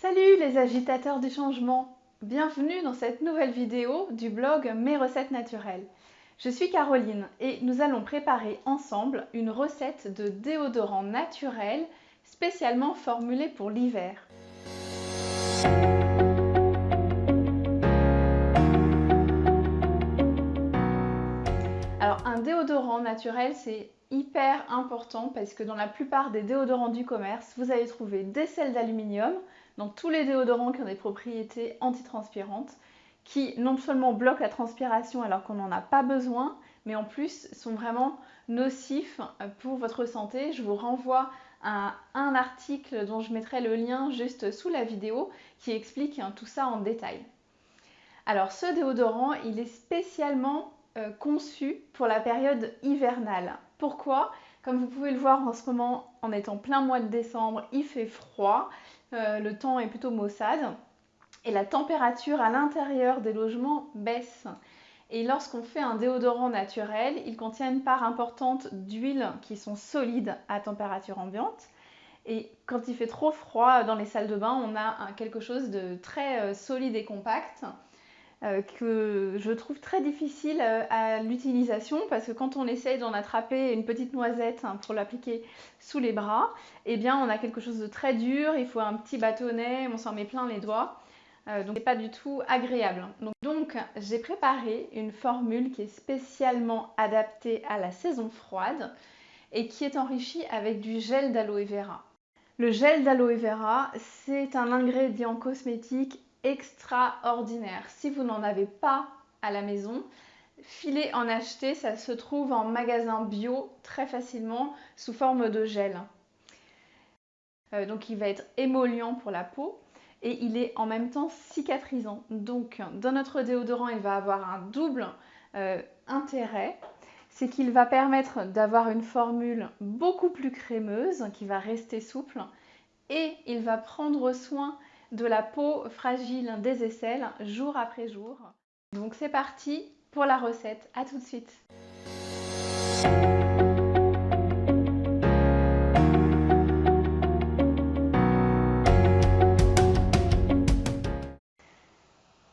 Salut les agitateurs du changement Bienvenue dans cette nouvelle vidéo du blog Mes recettes naturelles. Je suis Caroline et nous allons préparer ensemble une recette de déodorant naturel spécialement formulé pour l'hiver. Alors un déodorant naturel c'est hyper important parce que dans la plupart des déodorants du commerce, vous allez trouver des sels d'aluminium, dans tous les déodorants qui ont des propriétés antitranspirantes, qui non seulement bloquent la transpiration alors qu'on n'en a pas besoin, mais en plus sont vraiment nocifs pour votre santé. Je vous renvoie à un article dont je mettrai le lien juste sous la vidéo qui explique tout ça en détail. Alors ce déodorant, il est spécialement euh, conçu pour la période hivernale. Pourquoi? Comme vous pouvez le voir en ce moment, en étant plein mois de décembre, il fait froid, euh, le temps est plutôt maussade et la température à l'intérieur des logements baisse. Et lorsqu'on fait un déodorant naturel, il contient une part importante d'huiles qui sont solides à température ambiante. Et quand il fait trop froid dans les salles de bain, on a quelque chose de très euh, solide et compact euh, que je trouve très difficile euh, à l'utilisation parce que quand on essaye d'en attraper une petite noisette hein, pour l'appliquer sous les bras, eh bien on a quelque chose de très dur, il faut un petit bâtonnet, on s'en met plein les doigts. Euh, donc c'est pas du tout agréable. Donc, donc j'ai préparé une formule qui est spécialement adaptée à la saison froide et qui est enrichie avec du gel d'aloe vera. Le gel d'aloe vera, c'est un ingrédient cosmétique extraordinaire. Si vous n'en avez pas à la maison, filez en acheter, ça se trouve en magasin bio très facilement sous forme de gel. Euh, donc il va être émollient pour la peau et il est en même temps cicatrisant. Donc dans notre déodorant, il va avoir un double euh, intérêt. C'est qu'il va permettre d'avoir une formule beaucoup plus crémeuse qui va rester souple et il va prendre soin de la peau fragile des aisselles jour après jour. Donc c'est parti pour la recette, à tout de suite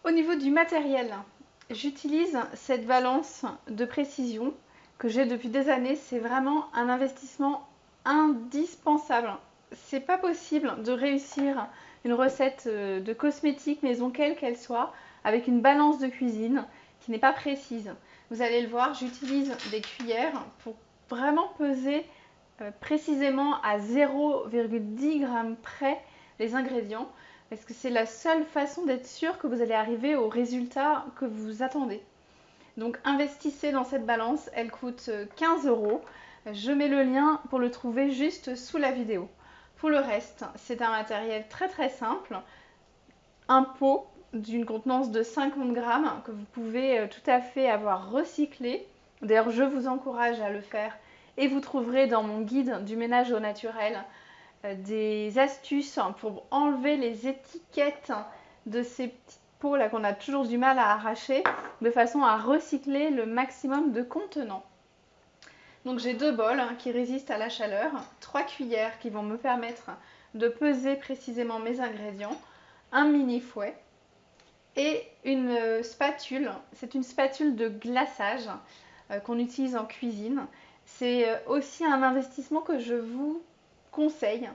Au niveau du matériel, j'utilise cette balance de précision que j'ai depuis des années. C'est vraiment un investissement indispensable. C'est pas possible de réussir une recette euh, de cosmétique maison quelle qu'elle soit avec une balance de cuisine qui n'est pas précise. Vous allez le voir, j'utilise des cuillères pour vraiment peser euh, précisément à 0,10 g près les ingrédients parce que c'est la seule façon d'être sûr que vous allez arriver au résultat que vous attendez. Donc investissez dans cette balance, elle coûte 15 euros. Je mets le lien pour le trouver juste sous la vidéo. Pour le reste, c'est un matériel très très simple. Un pot d'une contenance de 50 grammes que vous pouvez euh, tout à fait avoir recyclé. D'ailleurs, je vous encourage à le faire et vous trouverez dans mon guide du ménage au naturel euh, des astuces pour enlever les étiquettes de ces petites pots là qu'on a toujours du mal à arracher de façon à recycler le maximum de contenants. Donc j'ai deux bols hein, qui résistent à la chaleur, trois cuillères qui vont me permettre de peser précisément mes ingrédients, un mini fouet et une euh, spatule. C'est une spatule de glaçage euh, qu'on utilise en cuisine. C'est euh, aussi un investissement que je vous conseille.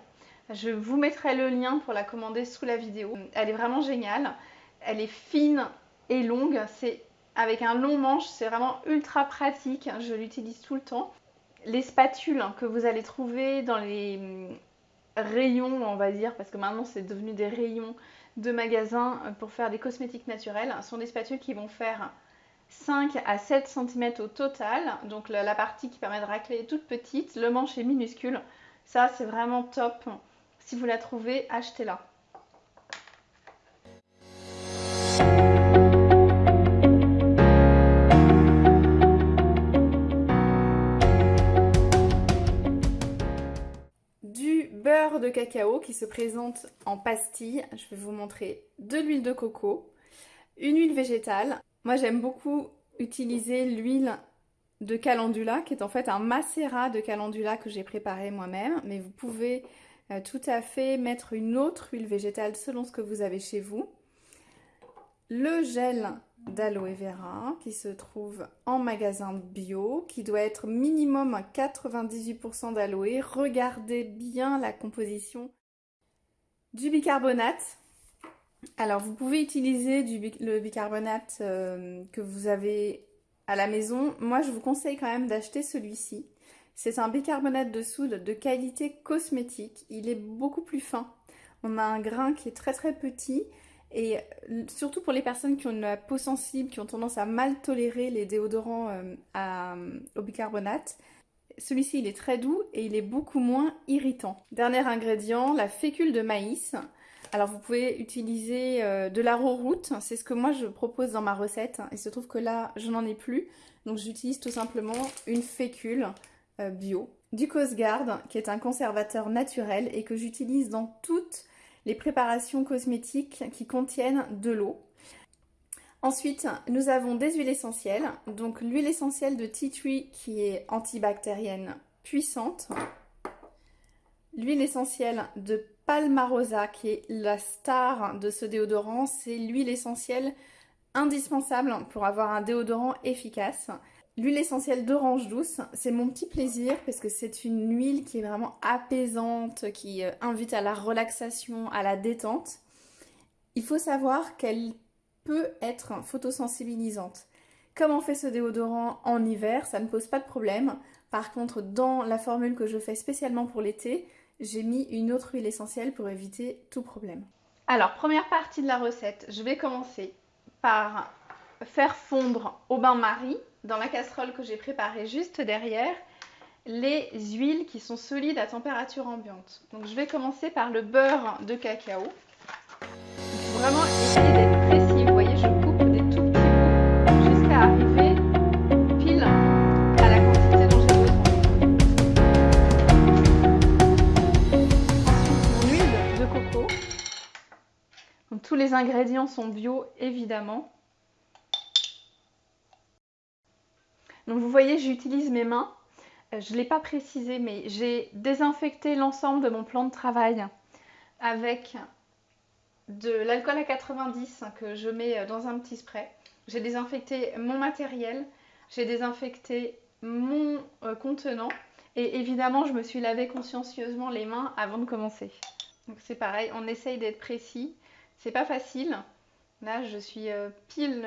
Je vous mettrai le lien pour la commander sous la vidéo. Elle est vraiment géniale. Elle est fine et longue. C'est avec un long manche, c'est vraiment ultra pratique. Je l'utilise tout le temps les spatules que vous allez trouver dans les hum, rayons, on va dire, parce que maintenant c'est devenu des rayons de magasins pour faire des cosmétiques naturels, sont des spatules qui vont faire 5 à 7 cm au total. Donc la, la partie qui permet de racler est toute petite, le manche est minuscule. Ça c'est vraiment top. Si vous la trouvez, achetez-la. De cacao qui se présente en pastille. Je vais vous montrer de l'huile de coco, une huile végétale. Moi j'aime beaucoup utiliser l'huile de calendula qui est en fait un macérat de calendula que j'ai préparé moi-même. Mais vous pouvez euh, tout à fait mettre une autre huile végétale selon ce que vous avez chez vous. Le gel d'aloe vera qui se trouve en magasin bio, qui doit être minimum à 98% d'aloe. Regardez bien la composition du bicarbonate. Alors vous pouvez utiliser le bicarbonate euh, que vous avez à la maison. Moi je vous conseille quand même d'acheter celui-ci. C'est un bicarbonate de soude de qualité cosmétique. Il est beaucoup plus fin. On a un grain qui est très très petit et euh, surtout pour les personnes qui ont une peau sensible, qui ont tendance à mal tolérer les déodorants euh, euh, au bicarbonate, celui-ci il est très doux et il est beaucoup moins irritant. Dernier ingrédient, la fécule de maïs. Alors vous pouvez utiliser de l'arrowroot, c'est ce que moi je propose dans ma recette. Il se trouve que là je n'en ai plus, donc j'utilise tout simplement une fécule bio. Du Cosgard, qui est un conservateur naturel et que j'utilise dans toutes les préparations cosmétiques qui contiennent de l'eau. Ensuite, nous avons des huiles essentielles. Donc l'huile essentielle de tea tree qui est antibactérienne puissante. L'huile essentielle de Palmarosa qui est la star de ce déodorant. C'est l'huile essentielle indispensable pour avoir un déodorant efficace. L'huile essentielle d'orange douce, c'est mon petit plaisir parce que c'est une huile qui est vraiment apaisante, qui euh, invite à la relaxation, à la détente. Il faut savoir qu'elle peut être photosensibilisante. Comme on fait ce déodorant en hiver, ça ne pose pas de problème. Par contre, dans la formule que je fais spécialement pour l'été, j'ai mis une autre huile essentielle pour éviter tout problème. Alors, première partie de la recette, je vais commencer par faire fondre au bain-marie dans la casserole que j'ai préparée juste derrière les huiles qui sont solides à température ambiante. Donc je vais commencer par le beurre de cacao. Il faut vraiment essayer d'être précis. Vous voyez, je coupe des tout petits bouts jusqu'à arriver pile à la quantité dont j'ai besoin. Ensuite, mon huile de coco. Donc, tous les ingrédients sont bio, évidemment. Donc vous voyez, j'utilise mes mains. Euh, je ne l'ai pas précisé, mais j'ai désinfecté l'ensemble de mon plan de travail avec de l'alcool à 90 que je mets euh, dans un petit spray. J'ai désinfecté mon matériel, j'ai désinfecté mon euh, contenant et évidemment je me suis lavé consciencieusement les mains avant de commencer. Donc c'est pareil, on essaye d'être précis. C'est pas facile. Là je suis pile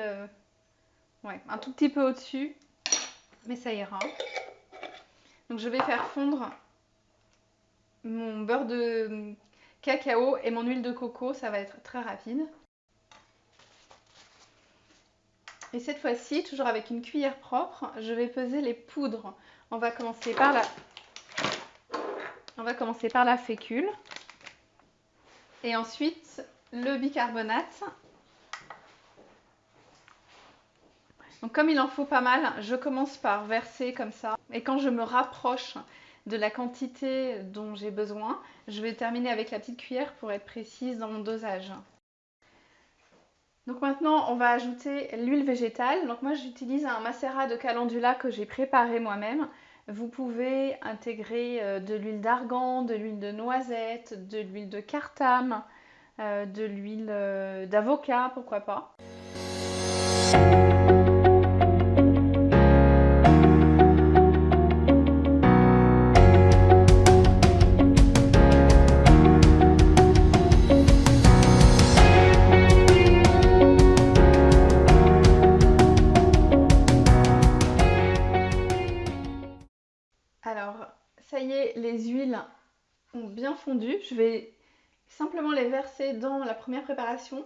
ouais, un tout petit peu au-dessus mais ça ira. Donc je vais faire fondre mon beurre de cacao et mon huile de coco, ça va être très rapide. Et cette fois-ci, toujours avec une cuillère propre, je vais peser les poudres. On va commencer par la, On va commencer par la fécule. Et ensuite, le bicarbonate Donc comme il en faut pas mal, je commence par verser comme ça. Et quand je me rapproche de la quantité dont j'ai besoin, je vais terminer avec la petite cuillère pour être précise dans mon dosage. Donc maintenant, on va ajouter l'huile végétale. Donc moi, j'utilise un macérat de calendula que j'ai préparé moi-même. Vous pouvez intégrer euh, de l'huile d'argan, de l'huile de noisette, de l'huile de cartame, euh, de l'huile euh, d'avocat, pourquoi pas. Je vais simplement les verser dans la première préparation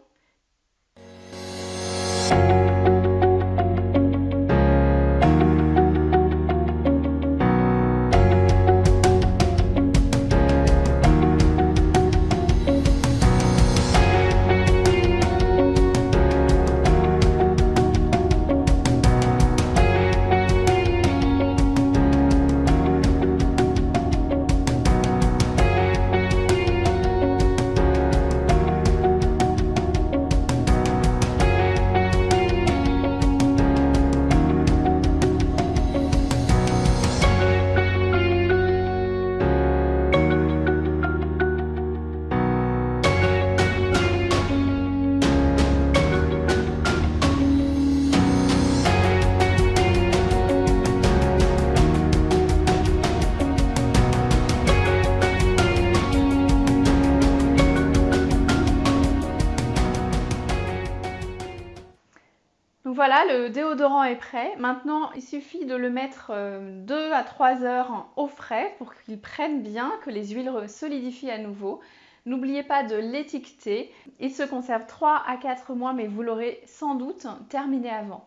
le déodorant est prêt. Maintenant, il suffit de le mettre 2 euh, à 3 heures au frais pour qu'il prenne bien, que les huiles solidifient à nouveau. N'oubliez pas de l'étiqueter. Il se conserve 3 à 4 mois, mais vous l'aurez sans doute terminé avant.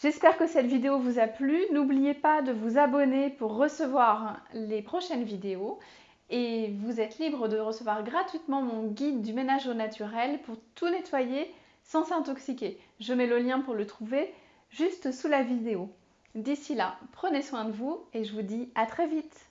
J'espère que cette vidéo vous a plu. N'oubliez pas de vous abonner pour recevoir les prochaines vidéos. Et vous êtes libre de recevoir gratuitement mon guide du ménage au naturel pour tout nettoyer sans s'intoxiquer. Je mets le lien pour le trouver juste sous la vidéo. D'ici là, prenez soin de vous et je vous dis à très vite